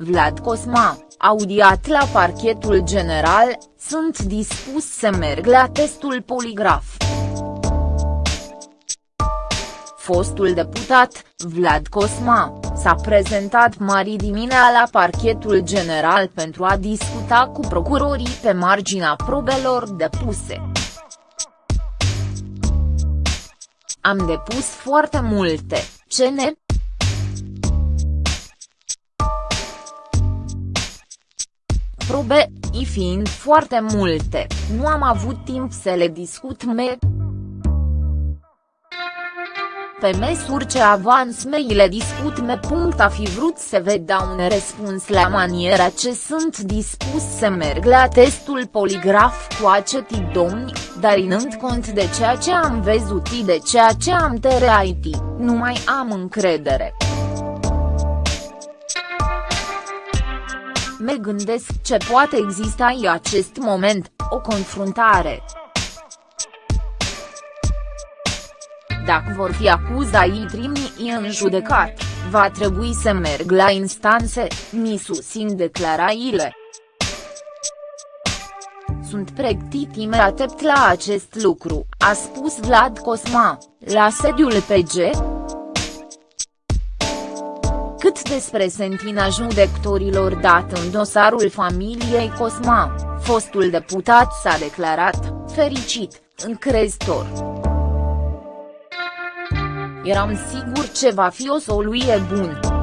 Vlad Cosma, audiat la parchetul general, sunt dispus să merg la testul poligraf. Fostul deputat, Vlad Cosma, s-a prezentat mari diminea la parchetul general pentru a discuta cu procurorii pe marginea probelor depuse. Am depus foarte multe, ce ne probe, i fiind foarte multe, nu am avut timp să le discut me pe măsuri ce avans mei le discut me. A fi vrut să vă dau un răspuns la maniera ce sunt dispus să merg la testul poligraf cu acetii domni, dar inând cont de ceea ce am văzut și de ceea ce am tereit, nu mai am încredere. Me gândesc ce poate exista în acest moment, o confruntare. Dacă vor fi acuzații trimi în judecat, va trebui să merg la instanțe, mi susțin declarațiile. Sunt pregătit imediat la acest lucru, a spus Vlad Cosma, la sediul PG. Cât despre sentina judecătorilor dat în dosarul familiei Cosma, fostul deputat s-a declarat, fericit, încrezător. Eram sigur ce va fi o soluție bună.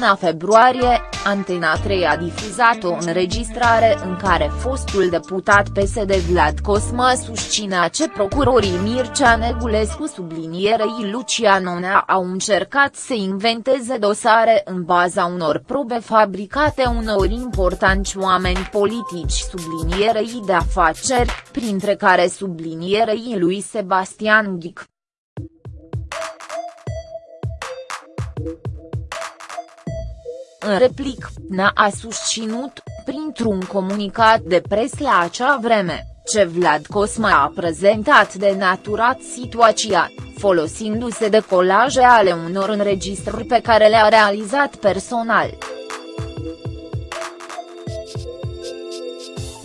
Luna februarie, Antena 3 a difuzat o înregistrare în care fostul deputat PSD Vlad Cosma susținea ce procurorii Mircea Negulescu sublinierei Lucian Onea au încercat să inventeze dosare în baza unor probe fabricate unor importanți oameni politici sublinierei de afaceri, printre care sublinierei lui Sebastian Ghic. În replic, NA a susținut, printr-un comunicat de pres la acea vreme, ce Vlad Cosma a prezentat de naturat situația, folosindu-se de colaje ale unor înregistrări pe care le-a realizat personal.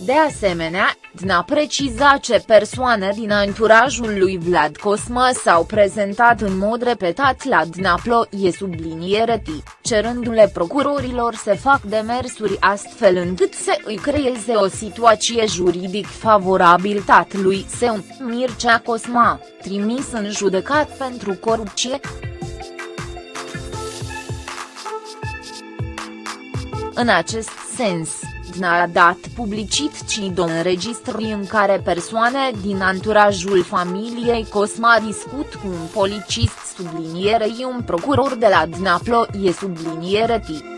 De asemenea, DNA preciza ce persoane din anturajul lui Vlad Cosma s-au prezentat în mod repetat la DNAPLO e subliniere T, cerându-le procurorilor să fac demersuri astfel încât să îi creeze o situație juridic favorabil tatălui său, Mircea Cosma, trimis în judecat pentru corupție. În acest sens, Dragnea a dat publicit CIDO înregistrări în care persoane din anturajul familiei Cosma discut cu un policist sublinierei un procuror de la Dnaplo e subliniere T.